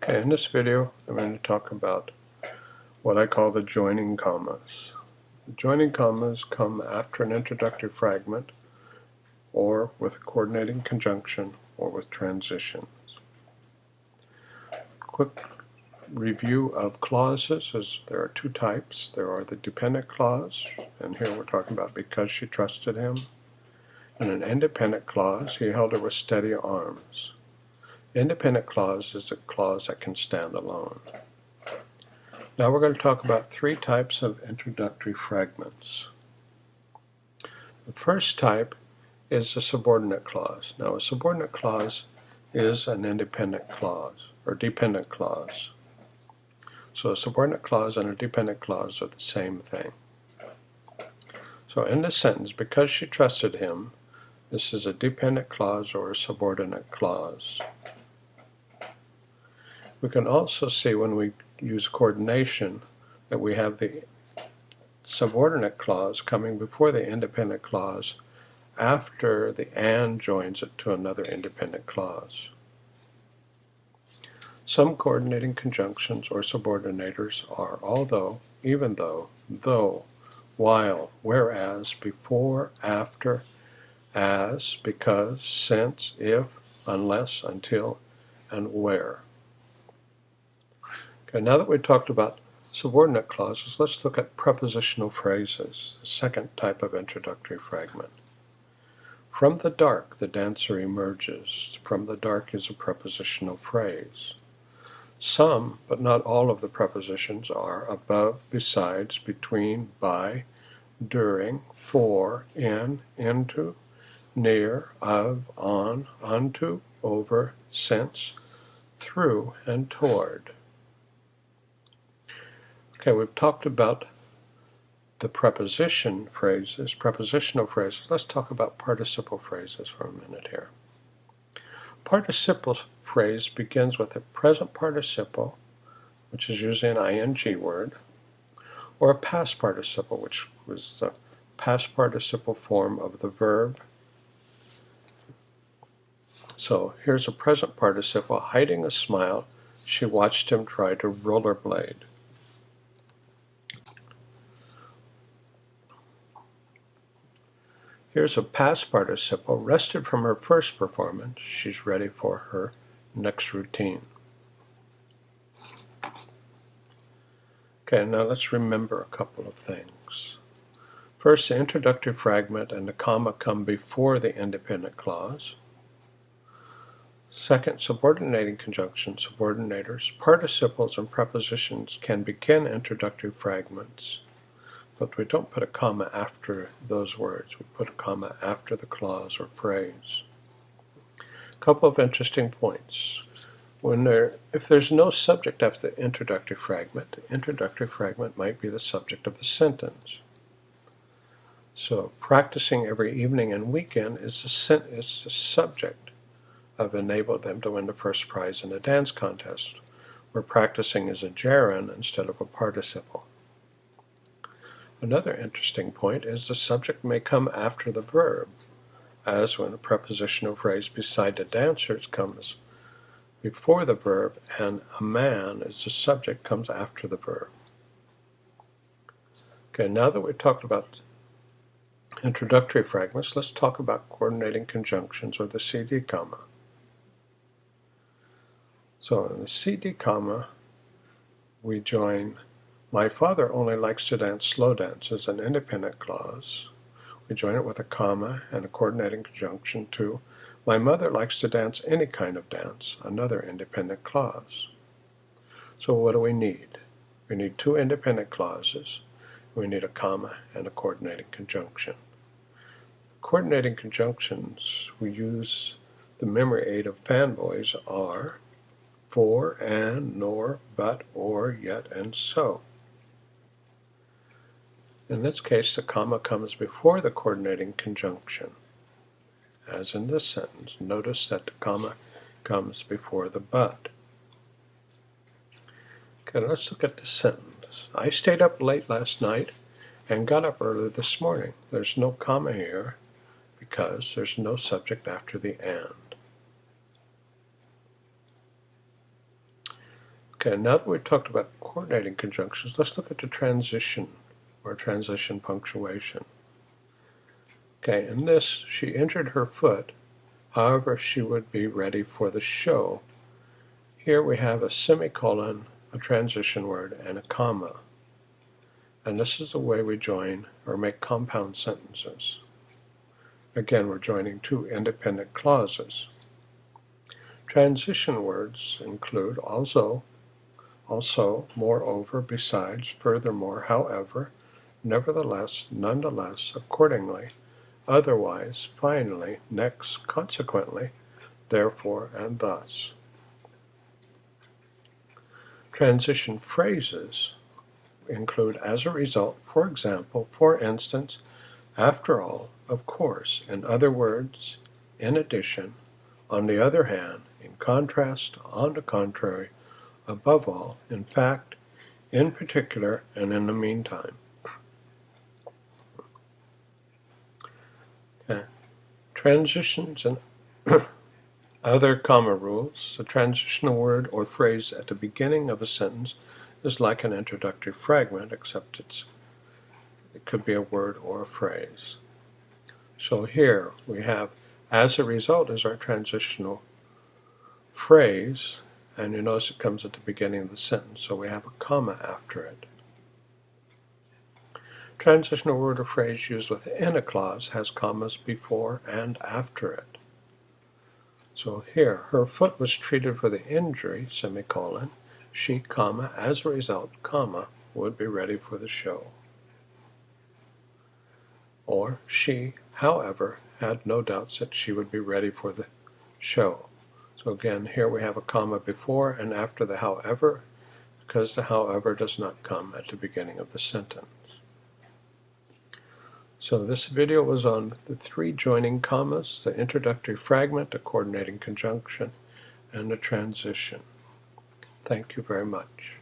Okay, in this video I'm going to talk about what I call the joining commas. The joining commas come after an introductory fragment or with a coordinating conjunction or with transitions. Quick review of clauses is there are two types. There are the dependent clause, and here we're talking about because she trusted him, and an independent clause, he held her with steady arms. Independent clause is a clause that can stand alone. Now we're going to talk about three types of introductory fragments. The first type is a subordinate clause. Now a subordinate clause is an independent clause or dependent clause. So a subordinate clause and a dependent clause are the same thing. So in this sentence, because she trusted him, this is a dependent clause or a subordinate clause. We can also see when we use coordination that we have the subordinate clause coming before the independent clause after the and joins it to another independent clause. Some coordinating conjunctions or subordinators are although, even though, though, while, whereas, before, after, as, because, since, if, unless, until, and where. Okay, now that we've talked about subordinate clauses, let's look at prepositional phrases, the second type of introductory fragment. From the dark, the dancer emerges. From the dark is a prepositional phrase. Some, but not all of the prepositions are above, besides, between, by, during, for, in, into, near, of, on, unto, over, since, through, and toward. Okay, we've talked about the preposition phrases, prepositional phrases. Let's talk about participle phrases for a minute here. Participle phrase begins with a present participle, which is usually an ing word, or a past participle, which was the past participle form of the verb. So here's a present participle, hiding a smile. She watched him try to rollerblade. Here's a past participle, rested from her first performance. She's ready for her next routine. Okay, now let's remember a couple of things. First, the introductory fragment and the comma come before the independent clause. Second, subordinating conjunctions, subordinators, participles, and prepositions can begin introductory fragments but we don't put a comma after those words. We put a comma after the clause or phrase. A couple of interesting points. When there, if there's no subject after the introductory fragment, the introductory fragment might be the subject of the sentence. So practicing every evening and weekend is the, is the subject of enable them to win the first prize in a dance contest, where practicing is a gerund instead of a participle. Another interesting point is the subject may come after the verb, as when a prepositional phrase beside the dancers comes before the verb and a man as the subject comes after the verb. Okay, now that we've talked about introductory fragments, let's talk about coordinating conjunctions or the CD comma. So in the CD comma, we join my father only likes to dance slow dances, an independent clause. We join it with a comma and a coordinating conjunction to my mother likes to dance any kind of dance, another independent clause. So what do we need? We need two independent clauses. We need a comma and a coordinating conjunction. Coordinating conjunctions, we use the memory aid of fanboys are for, and, nor, but, or, yet, and so. In this case, the comma comes before the coordinating conjunction. As in this sentence, notice that the comma comes before the but. Okay, let's look at the sentence. I stayed up late last night and got up early this morning. There's no comma here because there's no subject after the and. Okay, now that we've talked about coordinating conjunctions, let's look at the transition or transition punctuation. Okay, in this, she injured her foot, however she would be ready for the show. Here we have a semicolon, a transition word, and a comma. And this is the way we join or make compound sentences. Again, we're joining two independent clauses. Transition words include also, also, moreover, besides, furthermore, however, nevertheless, nonetheless, accordingly, otherwise, finally, next, consequently, therefore, and thus. Transition phrases include as a result, for example, for instance, after all, of course, in other words, in addition, on the other hand, in contrast, on the contrary, above all, in fact, in particular, and in the meantime. Transitions and other comma rules. A transitional word or phrase at the beginning of a sentence is like an introductory fragment, except it's it could be a word or a phrase. So here we have, as a result, is our transitional phrase, and you notice it comes at the beginning of the sentence, so we have a comma after it. Transitional word or phrase used within a clause has commas before and after it. So here, her foot was treated for the injury, semicolon, she, comma, as a result, comma, would be ready for the show. Or she, however, had no doubts that she would be ready for the show. So again, here we have a comma before and after the however, because the however does not come at the beginning of the sentence. So this video was on the three joining commas, the introductory fragment, the coordinating conjunction, and the transition. Thank you very much.